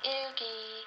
Oogie.